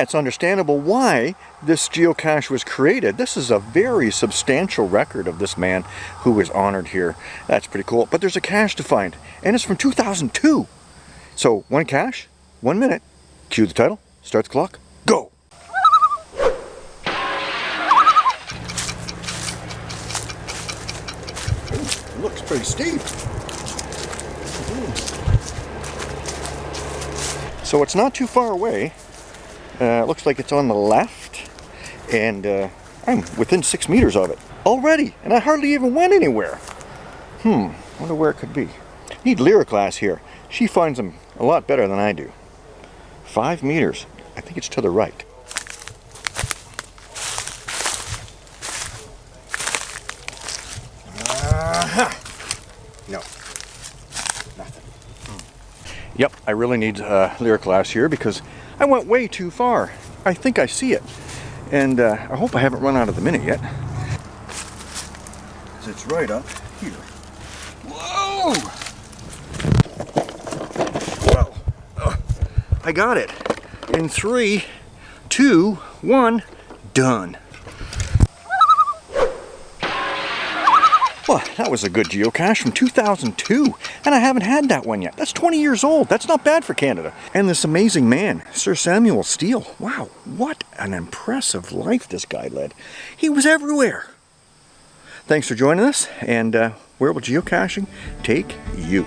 It's understandable why this geocache was created. This is a very substantial record of this man who was honored here. That's pretty cool. But there's a cache to find, and it's from 2002. So one cache, one minute. Cue the title, start the clock, go! Ooh, looks pretty steep. Hmm. So it's not too far away. Uh, looks like it's on the left. And uh, I'm within six meters of it already. And I hardly even went anywhere. Hmm, wonder where it could be. Need Lyra class here. She finds them a lot better than I do. Five meters. I think it's to the right. Uh -huh. No. Yep, I really need uh, Lyra class here because I went way too far. I think I see it. And uh, I hope I haven't run out of the minute yet. It's right up here. Whoa! Well, uh, I got it. In three, two, one, done. That was a good geocache from 2002, and I haven't had that one yet. That's 20 years old. That's not bad for Canada. And this amazing man, Sir Samuel Steele. Wow, what an impressive life this guy led. He was everywhere. Thanks for joining us, and uh, where will geocaching take you?